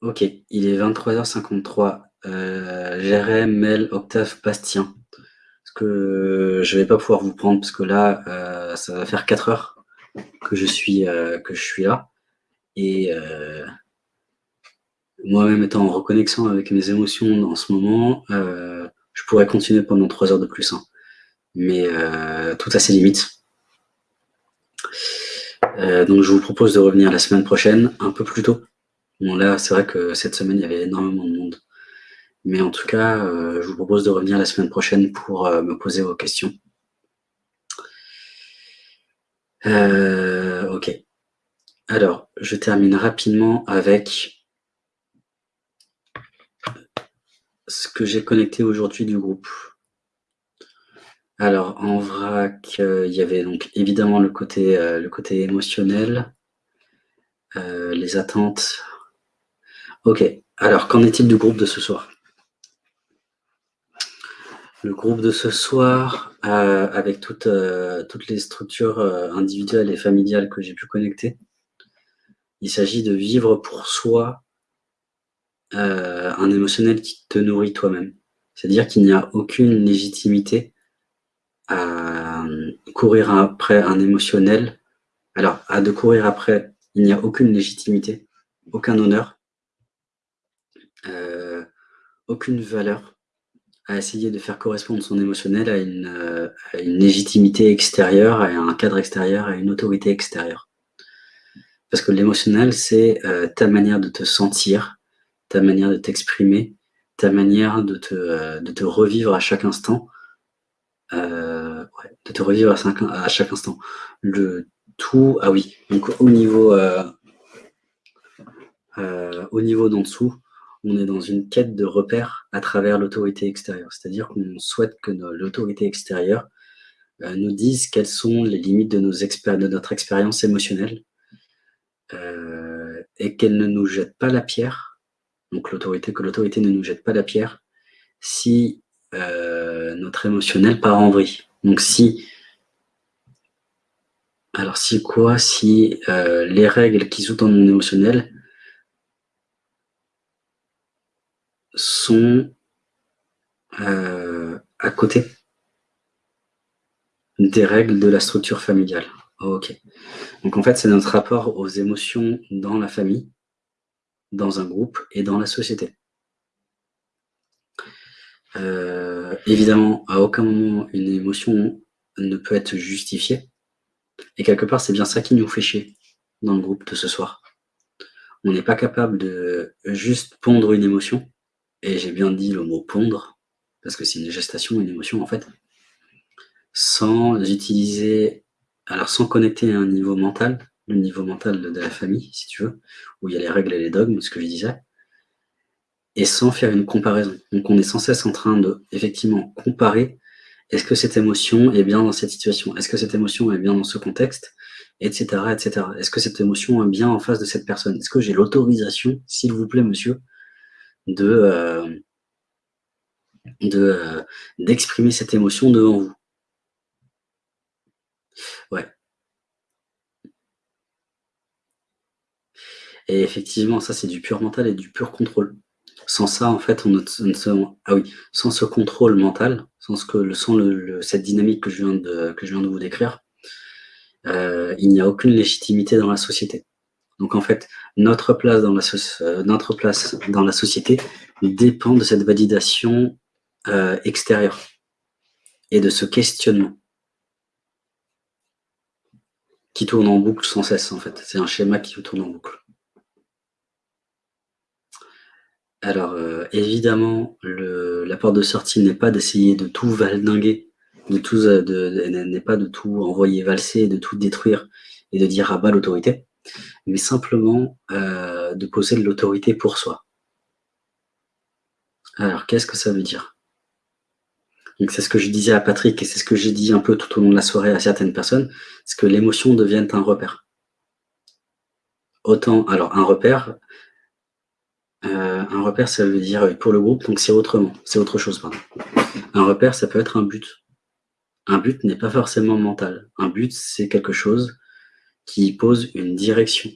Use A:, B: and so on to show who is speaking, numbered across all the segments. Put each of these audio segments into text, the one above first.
A: Ok, il est 23h53. Euh, Jérém, Mel, Octave, Bastien. Parce que je vais pas pouvoir vous prendre parce que là, euh, ça va faire 4 heures que je suis, euh, que je suis là. Et euh, moi-même étant en reconnexion avec mes émotions en ce moment, je pourrais continuer pendant 3 heures de plus. Hein. Mais tout a ses limites. Donc je vous propose de revenir la semaine prochaine, un peu plus tôt. Bon là, c'est vrai que cette semaine, il y avait énormément de monde. Mais en tout cas, euh, je vous propose de revenir la semaine prochaine pour euh, me poser vos questions. Euh, ok. Alors, je termine rapidement avec ce que j'ai connecté aujourd'hui du groupe. Alors, en vrac, il y avait donc évidemment le côté, émotionnel, les attentes. Ok, alors qu'en est-il du groupe de ce soir? Le groupe de ce soir, avec toutes, toutes les structures individuelles et familiales que j'ai pu connecter, il s'agit de vivre pour soi un émotionnel qui te nourrit toi-même. C'est-à-dire qu'il n'y a aucune légitimité à courir après un émotionnel. Alors, à de courir après, il n'y a aucune légitimité, aucun honneur, euh, aucune valeur à essayer de faire correspondre son émotionnel à une, euh, à une légitimité extérieure, à un cadre extérieur, à une autorité extérieure. Parce que l'émotionnel, c'est euh, ta manière de te sentir, ta manière de t'exprimer, ta manière de te, te revivre à chaque instant, euh, de te revivre à, à, chaque instant. Le tout, ah oui, donc au niveau, euh, euh, au niveau d'en dessous, on est dans une quête de repères à travers l'autorité extérieure. C'est-à-dire qu'on souhaite que l'autorité extérieure euh, nous dise quelles sont les limites de, notre expérience émotionnelle euh, et qu'elle ne nous jette pas la pierre. Donc l'autorité, que l'autorité ne nous jette pas la pierre si euh, notre émotionnel part en vrille. Donc si, alors si quoi Si les règles qui sous-tendent mon émotionnel sont euh, à côté des règles de la structure familiale. ok. Donc en fait, c'est notre rapport aux émotions dans la famille, dans un groupe et dans la société. Euh, évidemment, à aucun moment, une émotion ne peut être justifiée. Et quelque part, c'est bien ça qui nous fait chier dans le groupe de ce soir. On n'est pas capable de juste pondre une émotion, et j'ai bien dit le mot pondre, parce que c'est une gestation, une émotion en fait, sans utiliser, alors sans connecter à un niveau mental, le niveau mental de, la famille, si tu veux, où il y a les règles et les dogmes, ce que je disais, et sans faire une comparaison. Donc on est sans cesse en train de, effectivement, comparer est-ce que cette émotion est bien dans cette situation? Est-ce que cette émotion est bien dans ce contexte? Etc. Est-ce que cette émotion est bien en face de cette personne? Est-ce que j'ai l'autorisation, s'il vous plaît, monsieur, de euh, euh, d'exprimer cette émotion devant vous Ouais. Et effectivement, ça, c'est du pur mental et du pur contrôle. Sans ça, en fait, on ne, ah oui, sans ce contrôle mental, sans, que, sans cette dynamique que je viens de, que je viens de vous décrire, euh, il n'y a aucune légitimité dans la société. Donc en fait, notre place dans la, euh, notre place dans la société dépend de cette validation euh, extérieure et de ce questionnement qui tourne en boucle sans cesse en fait. C'est un schéma qui tourne en boucle. Alors, euh, évidemment, la porte de sortie n'est pas d'essayer de tout valdinguer, de tout, n'est pas de tout envoyer valser, de tout détruire et de dire à bas l'autorité, mais simplement euh, de poser de l'autorité pour soi. Alors, qu'est-ce que ça veut dire? C'est ce que je disais à Patrick et c'est ce que j'ai dit un peu tout au long de la soirée à certaines personnes, c'est que l'émotion devienne un repère. Autant, alors un repère, euh, un repère, ça veut dire pour le groupe, donc c'est autrement, c'est autre chose. Pardon. Un repère, ça peut être un but. Un but n'est pas forcément mental. Un but, c'est quelque chose qui pose une direction.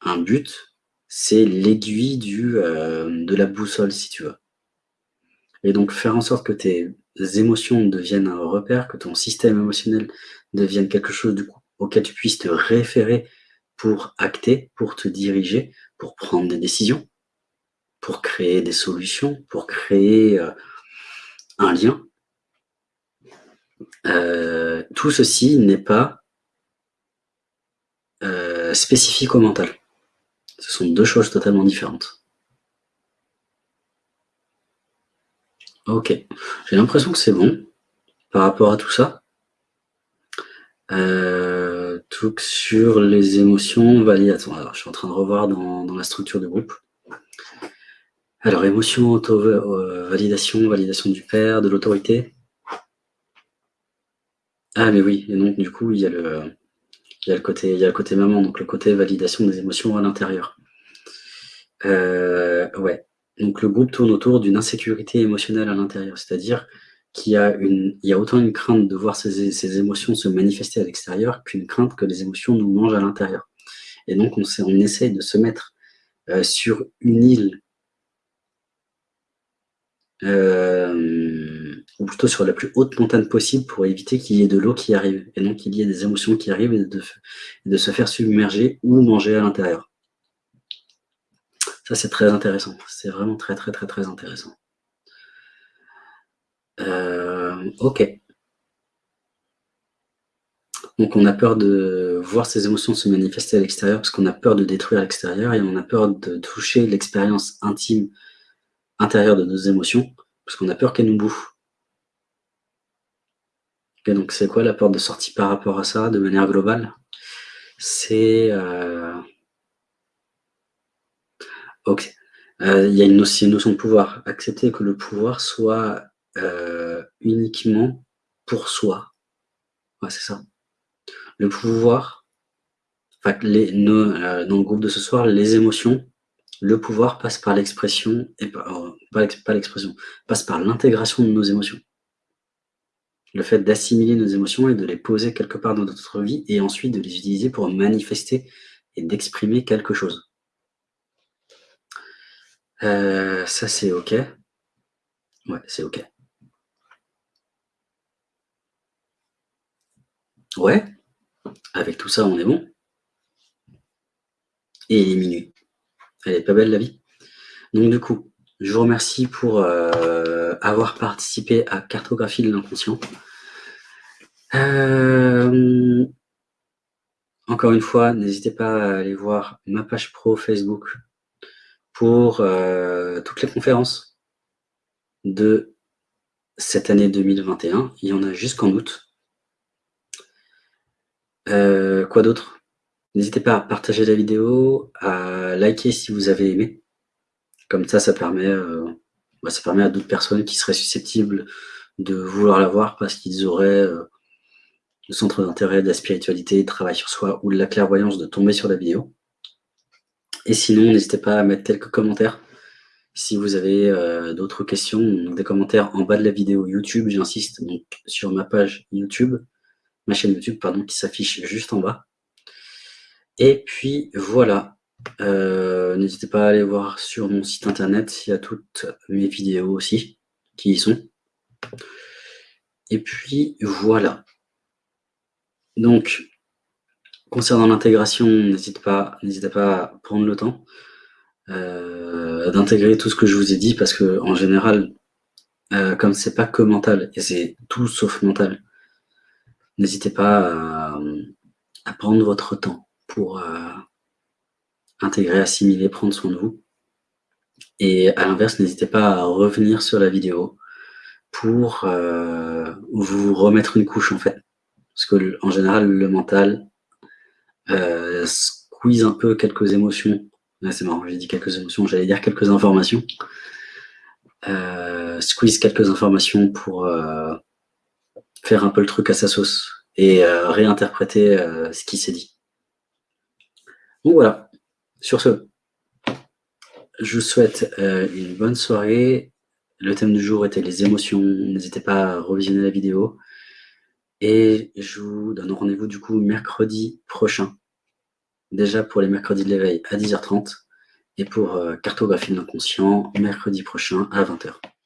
A: Un but, c'est l'aiguille euh, de la boussole, si tu veux. Et donc, faire en sorte que tes émotions deviennent un repère, que ton système émotionnel devienne quelque chose auquel tu puisses te référer pour acter, pour te diriger, pour prendre des décisions, pour créer des solutions, pour créer euh, un lien. Euh, tout ceci n'est pas spécifique au mental. Ce sont deux choses totalement différentes. Ok, j'ai l'impression que c'est bon par rapport à tout ça. Euh, tout sur les émotions validations. Alors, je suis en train de revoir dans, la structure du groupe. Alors, émotion, auto-validation, validation du père, de l'autorité. Ah, mais oui, et donc, du coup, il y a le, il y a le côté, il y a le côté maman, donc le côté validation des émotions à l'intérieur. Euh, ouais. Donc le groupe tourne autour d'une insécurité émotionnelle à l'intérieur, c'est-à-dire qu'il y a une, il y a autant une crainte de voir ces, émotions se manifester à l'extérieur qu'une crainte que les émotions nous mangent à l'intérieur. Et donc on, essaye de se mettre euh, sur une île, euh, ou plutôt sur la plus haute montagne possible pour éviter qu'il y ait de l'eau qui arrive, et donc qu'il y ait des émotions qui arrivent et de, de se faire submerger ou manger à l'intérieur. Ça, c'est très intéressant. C'est vraiment très, très, très, très intéressant. Euh, ok. Donc, on a peur de voir ces émotions se manifester à l'extérieur parce qu'on a peur de détruire l'extérieur et on a peur de toucher l'expérience intime intérieure de nos émotions parce qu'on a peur qu'elles nous bouffent. Donc, c'est quoi la porte de sortie par rapport à ça, de manière globale? C'est... Euh, Ok. Euh, il y a une, notion de pouvoir. Accepter que le pouvoir soit euh, uniquement pour soi. C'est ça. Le pouvoir, dans le groupe de ce soir, les émotions, le pouvoir passe par l'expression, et pas l'expression, passe par l'intégration de nos émotions. Le fait d'assimiler nos émotions et de les poser quelque part dans notre vie et ensuite de les utiliser pour manifester et d'exprimer quelque chose. Euh, ça, c'est OK. Ouais, c'est OK. Ouais, avec tout ça, on est bon. Et il est minuit. Elle est pas belle, la vie. Donc, du coup, je vous remercie pour euh, avoir participé à Cartographie de l'inconscient. Euh, encore une fois, n'hésitez pas à aller voir ma page pro Facebook pour euh, toutes les conférences de cette année 2021. Il y en a jusqu'en août. Euh, quoi d'autre? N'hésitez pas à partager la vidéo, à liker si vous avez aimé. Comme ça, ça permet, euh, bah, ça permet à d'autres personnes qui seraient susceptibles de vouloir la voir parce qu'ils auraient le centre d'intérêt de la spiritualité, de travail sur soi ou de la clairvoyance de tomber sur la vidéo. Et sinon, n'hésitez pas à mettre quelques commentaires si vous avez euh, d'autres questions, des commentaires en bas de la vidéo YouTube, j'insiste, donc sur ma page YouTube, ma chaîne YouTube, pardon, qui s'affiche juste en bas. Et puis voilà, euh, n'hésitez pas à aller voir sur mon site internet, il y a toutes mes vidéos aussi qui y sont. Et puis voilà. Donc, Concernant l'intégration, n'hésitez pas, pas à prendre le temps euh, d'intégrer tout ce que je vous ai dit, parce que en général, euh, comme c'est pas que mental, et c'est tout sauf mental, n'hésitez pas à, prendre votre temps pour intégrer, assimiler, prendre soin de vous. Et à l'inverse, n'hésitez pas à revenir sur la vidéo pour vous remettre une couche en fait. Parce que en général, le mental, euh, squeeze un peu quelques émotions. c'est marrant, j'ai dit quelques émotions, j'allais dire quelques informations. Euh, squeeze quelques informations pour euh, faire un peu le truc à sa sauce et euh, réinterpréter ce qui s'est dit. Donc voilà, sur ce, je vous souhaite une bonne soirée. Le thème du jour était les émotions. N'hésitez pas à revisionner la vidéo. Et je vous donne rendez-vous du coup mercredi prochain, déjà pour les mercredis de l'éveil à 10h30, et pour euh, Cartographie de l'inconscient, mercredi prochain à 20h. Salut